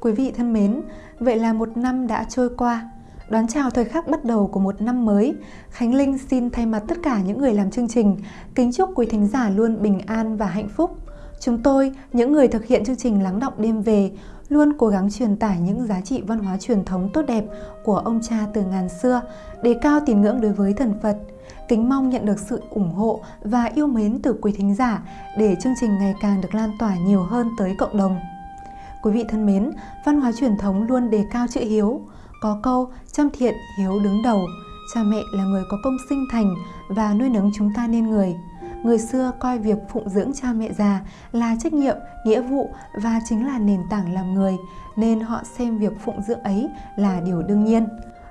Quý vị thân mến, vậy là một năm đã trôi qua. Đón chào thời khắc bắt đầu của một năm mới, Khánh Linh xin thay mặt tất cả những người làm chương trình, kính chúc quý thính giả luôn bình an và hạnh phúc. Chúng tôi, những người thực hiện chương trình Lắng Động Đêm Về, luôn cố gắng truyền tải những giá trị văn hóa truyền thống tốt đẹp của ông cha từ ngàn xưa, đề cao tín ngưỡng đối với thần Phật. Kính mong nhận được sự ủng hộ và yêu mến từ quý thính giả để chương trình ngày càng được lan tỏa nhiều hơn tới cộng đồng. Quý vị thân mến, văn hóa truyền thống luôn đề cao chữ hiếu. Có câu, chăm thiện, hiếu đứng đầu. Cha mẹ là người có công sinh thành và nuôi nấng chúng ta nên người. Người xưa coi việc phụng dưỡng cha mẹ già là trách nhiệm, nghĩa vụ và chính là nền tảng làm người, nên họ xem việc phụng dưỡng ấy là điều đương nhiên.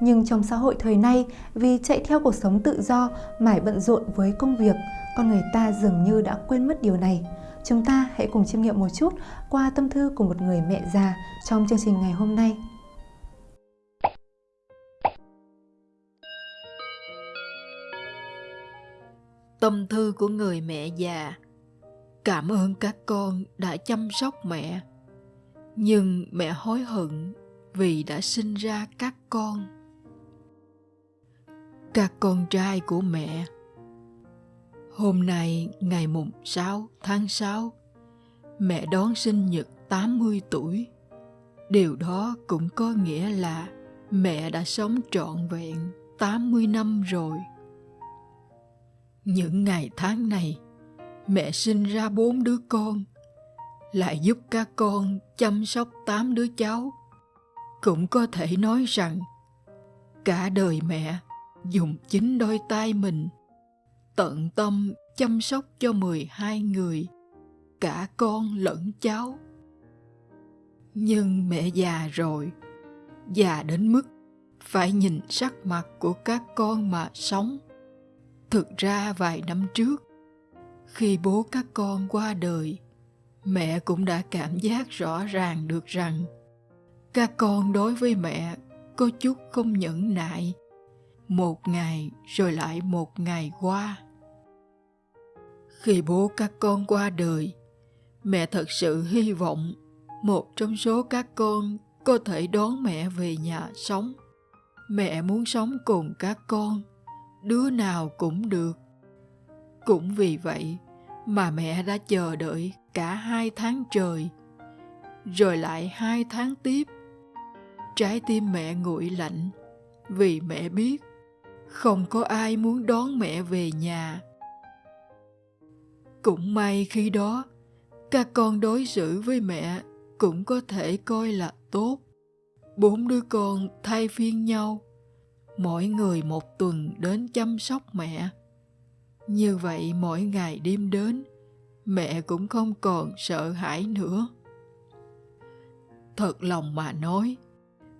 Nhưng trong xã hội thời nay, vì chạy theo cuộc sống tự do, mải bận rộn với công việc, con người ta dường như đã quên mất điều này. Chúng ta hãy cùng chiêm nghiệm một chút qua tâm thư của một người mẹ già trong chương trình ngày hôm nay. Tâm thư của người mẹ già. Cảm ơn các con đã chăm sóc mẹ. Nhưng mẹ hối hận vì đã sinh ra các con. Các con trai của mẹ Hôm nay ngày mùng 6 tháng 6 Mẹ đón sinh nhật 80 tuổi Điều đó cũng có nghĩa là mẹ đã sống trọn vẹn 80 năm rồi. Những ngày tháng này, mẹ sinh ra bốn đứa con, lại giúp các con chăm sóc tám đứa cháu. Cũng có thể nói rằng, cả đời mẹ dùng chính đôi tay mình tận tâm chăm sóc cho 12 người, cả con lẫn cháu. Nhưng mẹ già rồi, già đến mức phải nhìn sắc mặt của các con mà sống. Thực ra vài năm trước, khi bố các con qua đời, mẹ cũng đã cảm giác rõ ràng được rằng các con đối với mẹ có chút không nhẫn nại. Một ngày rồi lại một ngày qua. Khi bố các con qua đời, mẹ thật sự hy vọng một trong số các con có thể đón mẹ về nhà sống. Mẹ muốn sống cùng các con, đứa nào cũng được. Cũng vì vậy mà mẹ đã chờ đợi cả hai tháng trời, rồi lại hai tháng tiếp. Trái tim mẹ nguội lạnh vì mẹ biết không có ai muốn đón mẹ về nhà. Cũng may khi đó, các con đối xử với mẹ cũng có thể coi là tốt. Bốn đứa con thay phiên nhau, mỗi người một tuần đến chăm sóc mẹ. Như vậy mỗi ngày đêm đến, mẹ cũng không còn sợ hãi nữa. Thật lòng mà nói,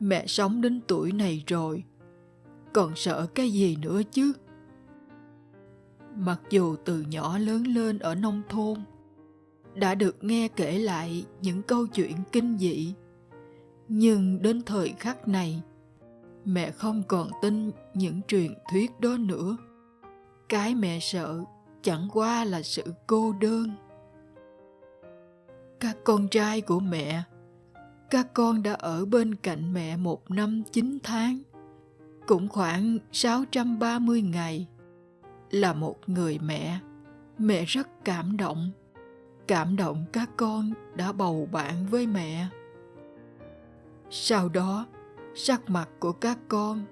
mẹ sống đến tuổi này rồi, còn sợ cái gì nữa chứ? Mặc dù từ nhỏ lớn lên ở nông thôn, đã được nghe kể lại những câu chuyện kinh dị. Nhưng đến thời khắc này mẹ không còn tin những truyền thuyết đó nữa. Cái mẹ sợ chẳng qua là sự cô đơn. Các con trai của mẹ các con đã ở bên cạnh mẹ một năm chín tháng cũng khoảng 630 ngày là một người mẹ. Mẹ rất cảm động. Cảm động các con đã bầu bạn với mẹ. Sau đó, sắc mặt của các con,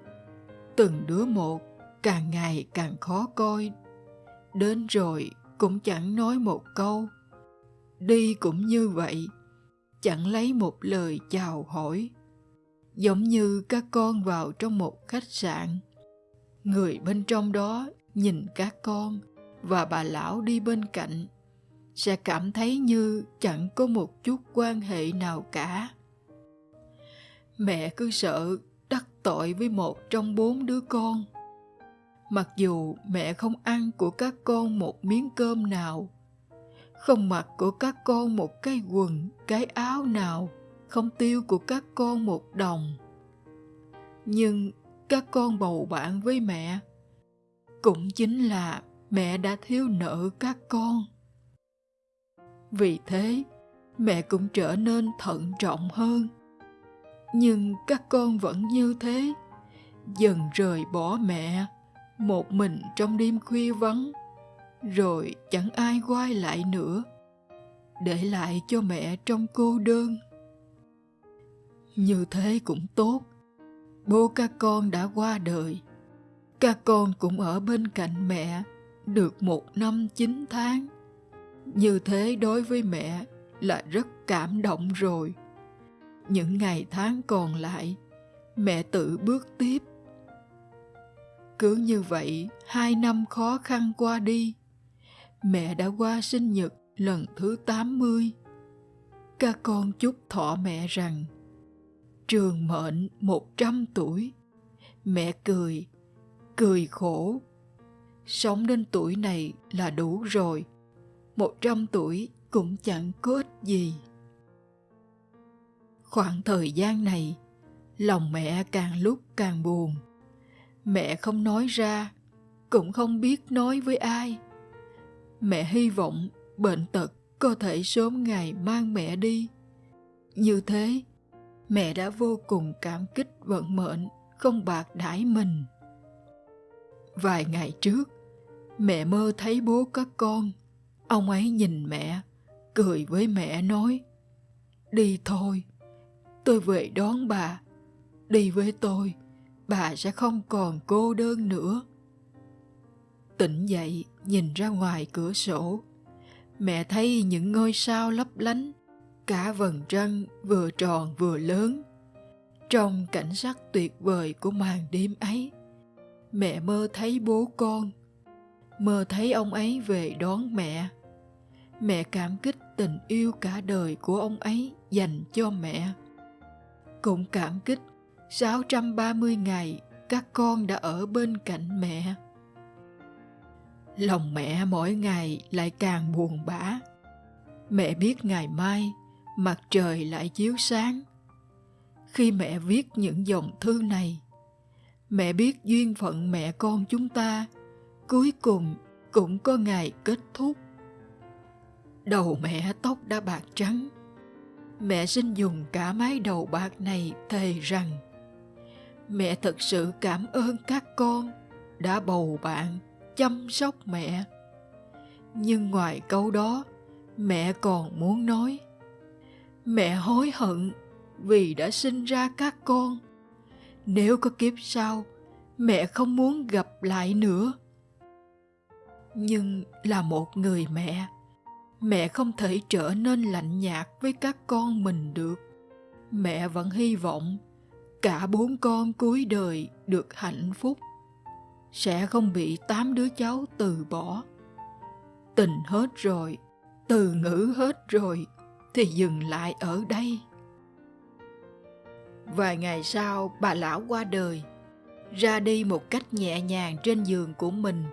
từng đứa một càng ngày càng khó coi. Đến rồi cũng chẳng nói một câu. Đi cũng như vậy, chẳng lấy một lời chào hỏi. Giống như các con vào trong một khách sạn. Người bên trong đó nhìn các con và bà lão đi bên cạnh, sẽ cảm thấy như chẳng có một chút quan hệ nào cả. Mẹ cứ sợ đắc tội với một trong bốn đứa con. Mặc dù mẹ không ăn của các con một miếng cơm nào, không mặc của các con một cái quần, cái áo nào, không tiêu của các con một đồng. Nhưng các con bầu bạn với mẹ cũng chính là mẹ đã thiếu nợ các con. Vì thế, mẹ cũng trở nên thận trọng hơn. Nhưng các con vẫn như thế, dần rời bỏ mẹ, một mình trong đêm khuya vắng, rồi chẳng ai quay lại nữa, để lại cho mẹ trong cô đơn. Như thế cũng tốt, bố các con đã qua đời các con cũng ở bên cạnh mẹ được một năm chín tháng như thế đối với mẹ là rất cảm động rồi những ngày tháng còn lại mẹ tự bước tiếp cứ như vậy hai năm khó khăn qua đi mẹ đã qua sinh nhật lần thứ 80. Các con chúc thọ mẹ rằng trường mệnh 100 tuổi. Mẹ cười, cười khổ. Sống đến tuổi này là đủ rồi. 100 tuổi cũng chẳng có ích gì. Khoảng thời gian này, lòng mẹ càng lúc càng buồn. Mẹ không nói ra, cũng không biết nói với ai. Mẹ hy vọng bệnh tật có thể sớm ngày mang mẹ đi. Như thế, mẹ đã vô cùng cảm kích vận mệnh không bạc đãi mình. Vài ngày trước, mẹ mơ thấy bố các con. Ông ấy nhìn mẹ, cười với mẹ nói, Đi thôi, tôi về đón bà. Đi với tôi, bà sẽ không còn cô đơn nữa. Tỉnh dậy, nhìn ra ngoài cửa sổ, mẹ thấy những ngôi sao lấp lánh, cả vầng trăng vừa tròn vừa lớn. Trong cảnh sắc tuyệt vời của màn đêm ấy, mẹ mơ thấy bố con, mơ thấy ông ấy về đón mẹ. Mẹ cảm kích tình yêu cả đời của ông ấy dành cho mẹ. Cũng cảm kích 630 ngày các con đã ở bên cạnh mẹ lòng mẹ mỗi ngày lại càng buồn bã mẹ biết ngày mai mặt trời lại chiếu sáng khi mẹ viết những dòng thư này mẹ biết duyên phận mẹ con chúng ta, cuối cùng cũng có ngày kết thúc. Đầu mẹ tóc đã bạc trắng. Mẹ xin dùng cả mái đầu bạc này thề rằng, mẹ thật sự cảm ơn các con đã bầu bạn chăm sóc mẹ. Nhưng ngoài câu đó, mẹ còn muốn nói, mẹ hối hận vì đã sinh ra các con nếu có kiếp sau, mẹ không muốn gặp lại nữa. Nhưng là một người mẹ mẹ không thể trở nên lạnh nhạt với các con mình được. Mẹ vẫn hy vọng cả bốn con cuối đời được hạnh phúc. Sẽ không bị tám đứa cháu từ bỏ. Tình hết rồi, từ ngữ hết rồi thì dừng lại ở đây vài ngày sau, bà lão qua đời, ra đi một cách nhẹ nhàng trên giường của mình.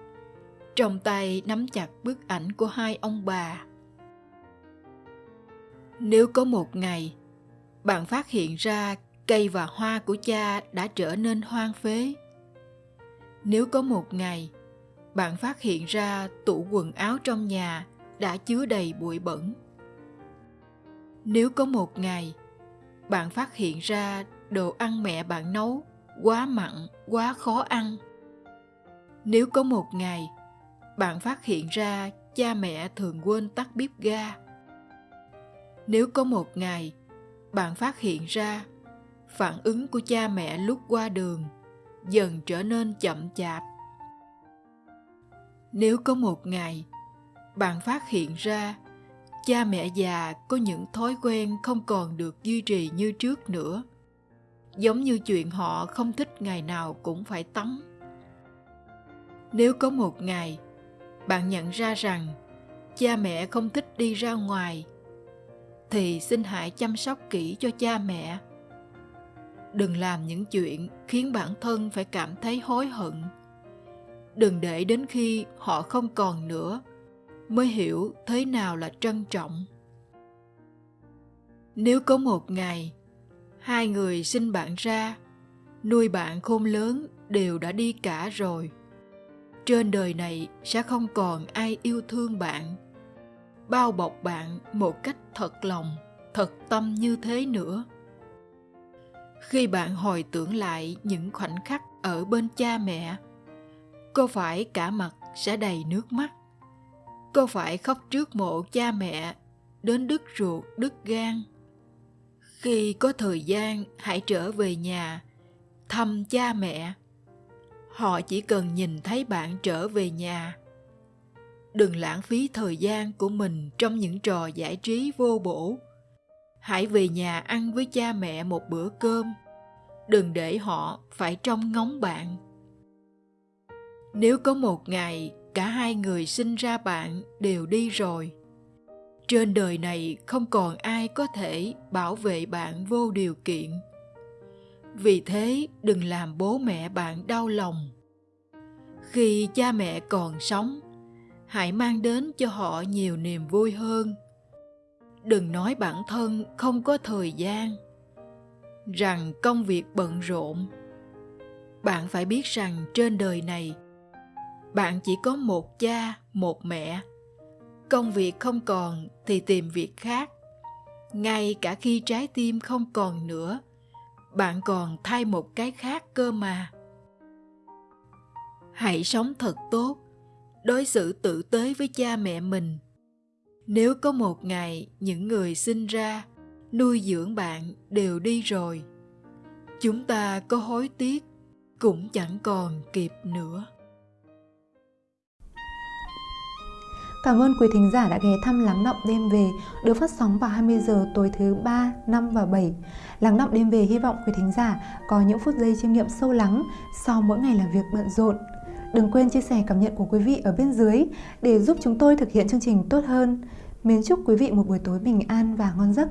Trong tay nắm chặt bức ảnh của hai ông bà. Nếu có một ngày, bạn phát hiện ra cây và hoa của cha đã trở nên hoang phế. Nếu có một ngày, bạn phát hiện ra tủ quần áo trong nhà đã chứa đầy bụi bẩn. Nếu có một ngày bạn phát hiện ra đồ ăn mẹ bạn nấu quá mặn, quá khó ăn. Nếu có một ngày bạn phát hiện ra cha mẹ thường quên tắt bếp ga. Nếu có một ngày bạn phát hiện ra phản ứng của cha mẹ lúc qua đường dần trở nên chậm chạp. Nếu có một ngày bạn phát hiện ra cha mẹ già có những thói quen không còn được duy trì như trước nữa. Giống như chuyện họ không thích ngày nào cũng phải tắm. Nếu có một ngày, bạn nhận ra rằng cha mẹ không thích đi ra ngoài, thì xin hãy chăm sóc kỹ cho cha mẹ. Đừng làm những chuyện khiến bản thân phải cảm thấy hối hận. Đừng để đến khi họ không còn nữa mới hiểu thế nào là trân trọng. Nếu có một ngày, hai người sinh bạn ra, nuôi bạn khôn lớn đều đã đi cả rồi. Trên đời này sẽ không còn ai yêu thương bạn, bao bọc bạn một cách thật lòng, thật tâm như thế nữa. Khi bạn hồi tưởng lại những khoảnh khắc ở bên cha mẹ, có phải cả mặt sẽ đầy nước mắt? Có phải khóc trước mộ cha mẹ, đến đứt ruột, đứt gan? Khi có thời gian, hãy trở về nhà, thăm cha mẹ. Họ chỉ cần nhìn thấy bạn trở về nhà. Đừng lãng phí thời gian của mình trong những trò giải trí vô bổ. Hãy về nhà ăn với cha mẹ một bữa cơm. Đừng để họ phải trông ngóng bạn. Nếu có một ngày cả hai người sinh ra bạn đều đi rồi. Trên đời này không còn ai có thể bảo vệ bạn vô điều kiện. Vì thế, đừng làm bố mẹ bạn đau lòng. Khi cha mẹ còn sống, hãy mang đến cho họ nhiều niềm vui hơn. Đừng nói bản thân không có thời gian. Rằng công việc bận rộn, bạn phải biết rằng trên đời này bạn chỉ có một cha, một mẹ. Công việc không còn thì tìm việc khác. Ngay cả khi trái tim không còn nữa, bạn còn thay một cái khác cơ mà. Hãy sống thật tốt, đối xử tử tế với cha mẹ mình. Nếu có một ngày những người sinh ra, nuôi dưỡng bạn đều đi rồi, chúng ta có hối tiếc cũng chẳng còn kịp nữa. Cảm ơn quý thính giả đã ghé thăm Lắng Động Đêm Về được phát sóng vào 20 giờ tối thứ 3, 5 và 7. Lắng Động Đêm Về hy vọng quý thính giả có những phút giây chiêm nghiệm sâu lắng sau mỗi ngày làm việc bận rộn. Đừng quên chia sẻ cảm nhận của quý vị ở bên dưới để giúp chúng tôi thực hiện chương trình tốt hơn. Mến chúc quý vị một buổi tối bình an và ngon giấc.